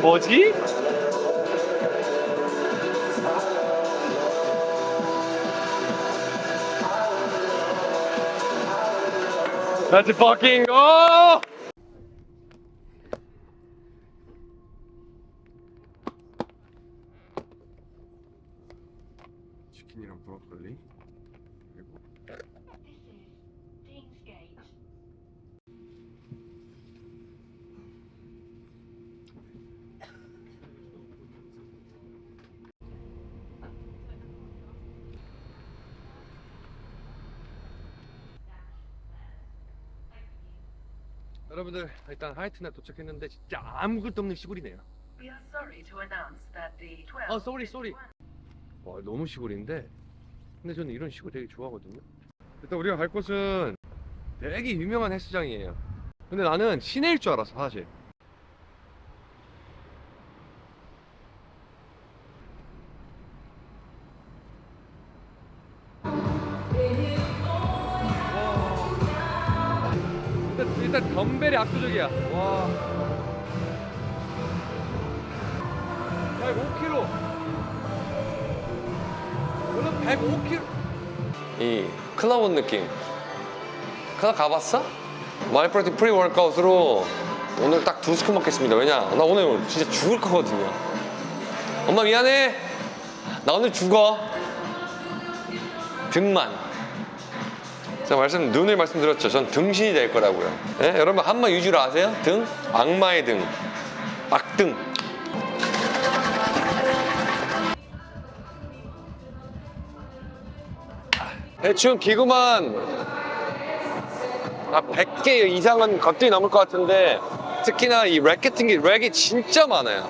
뭐지? Let's fucking go! 치킨이랑 브로콜리 그리고 여러분들 일단 하이튼에 도착했는데 진짜 아무것도 없는 시골이네요. We are sorry to announce that the 12. 어, sorry, sorry. 와 너무 시골인데 근데 저는 이런 시골 되게 좋아하거든요. 일단 우리가 갈 곳은 되게 유명한 헬스장이에요. 근데 나는 시내일 줄 알았어 사실. 일단, 덤벨이 압도적이야. 와. 105kg. 오늘 105kg. 이온 느낌. 클럽 가봤어? Myprotein pre-workout으로 오늘 딱 두 scoop 먹겠습니다. 왜냐? 나 오늘 진짜 죽을 거거든요. 엄마 미안해. 나 오늘 죽어. 등만. 제가 말씀 눈을 말씀드렸죠. 전 등신이 될 거라고요. 예? 여러분 한마 유주로 아세요? 등? 악마의 등. 악등. 대충 기구만 아 100개 이상은 거뜬히 넘을 것 같은데 특히나 이 렉 같은 게 렉이 진짜 많아요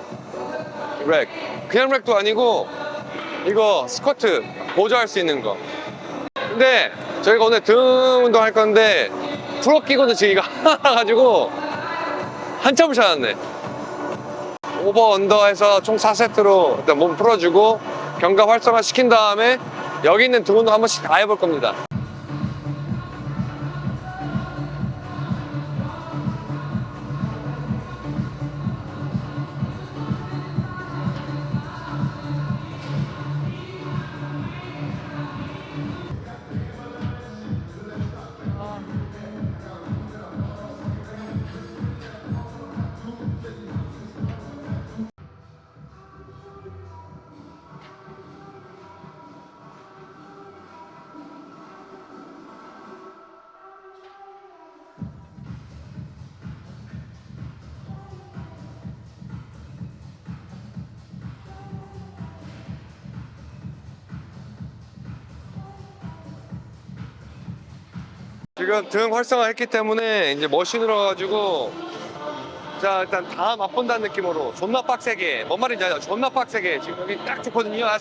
rack 그냥 rack도 아니고 이거 스쿼트 보조할 수 있는 거 근데 저희가 오늘 등 운동 할 건데 프로 끼고는 지금 이거 하나 가지고 한참을 찾았네. over under 해서 총 4세트로 일단 몸 풀어주고 견갑 활성화 시킨 다음에 여기 있는 등 운동 한 번씩 다 해볼 겁니다 지금 등 활성화 했기 때문에 이제 머신으로 가지고 자 일단 다 맛본다는 느낌으로 존나 빡세게 뭔 말인지 알죠? 존나 빡세게 지금 여기 딱 좋거든요 아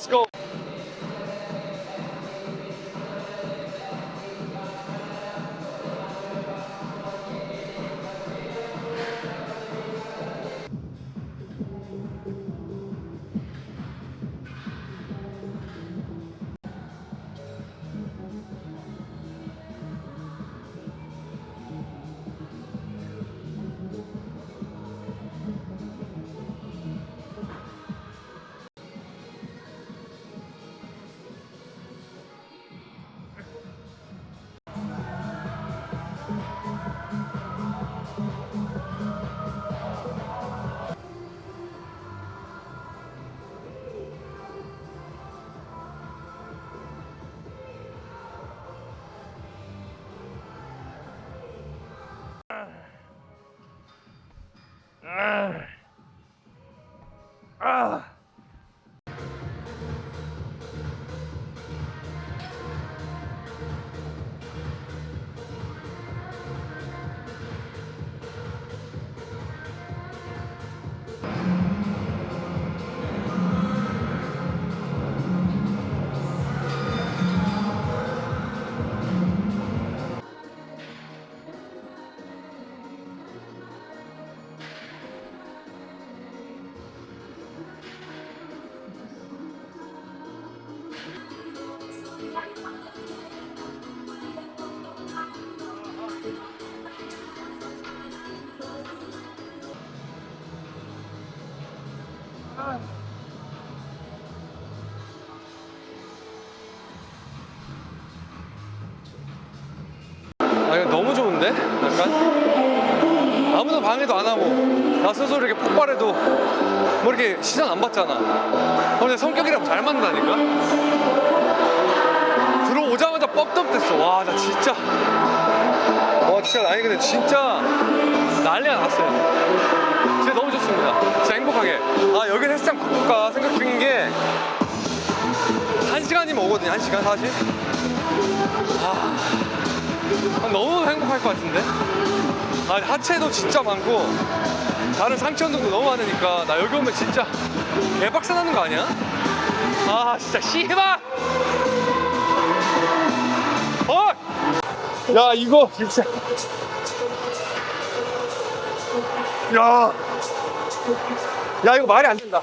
좋은데? 약간? 아무도 방해도 안 하고 나 스스로 이렇게 폭발해도 뭐 이렇게 시선 안 받잖아. 어, 근데 성격이랑 잘 맞는다니까? 들어오자마자 뻑떡댔어. 와 나 진짜. 와 진짜 아니 근데 진짜 난리가 났어요. 진짜 너무 좋습니다. 진짜 행복하게. 아 여기 헬스장 바꿀까 생각 중인 게 한 시간이면 오거든요 한 시간 사실. 아 너무 행복할 것 같은데? 아, 하체도 진짜 많고 다른 상체 운동도 너무 많으니까 나 여기 오면 진짜 개박살 나는 거 아니야? 아 진짜 씨발! 어! 야 이거 진짜 야, 야 이거 말이 안 된다.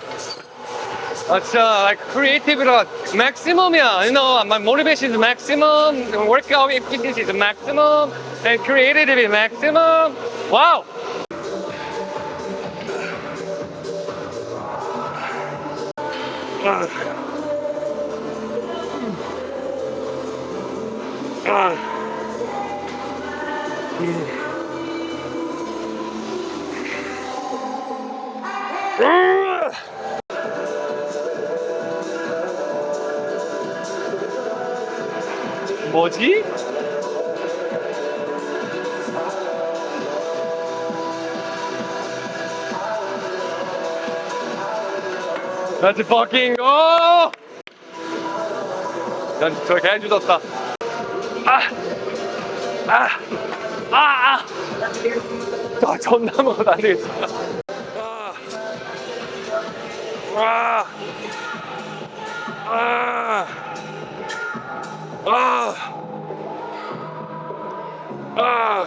It's uh, like creative like, maximum, yeah. You know, my motivation is maximum, workout efficiency is maximum, and creativity is maximum. Wow! Uh. Uh. Yeah. 뭐지? Let's fucking go! 난 저렇게 해주셨다. 아! 아! 아! 아! 아, 존나 먹어도 안 되겠어. 아! 와! 아! 아! 아!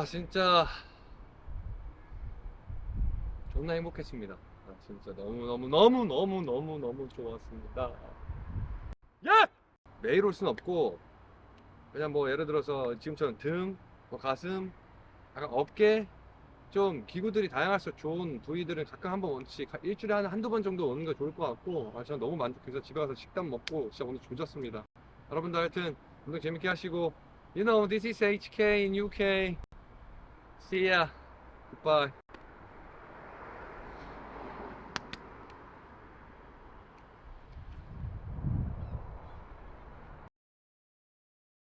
와 진짜 존나 행복했습니다. 아, 진짜 너무 너무 너무 너무 너무 너무 좋았습니다. 예! 매일 올 순 없고 그냥 뭐 예를 들어서 지금처럼 등, 뭐 가슴, 약간 어깨 좀 기구들이 다양할수록 좋은 부위들은 가끔 한 번씩 일주일에 한 한두 번 정도 오는 게 좋을 것 같고 아, 저는 너무 만족해서 집에 가서 식단 먹고 진짜 오늘 조졌습니다. 여러분들 하여튼 운동 재밌게 하시고 You know, this is HK in UK. See ya. Goodbye.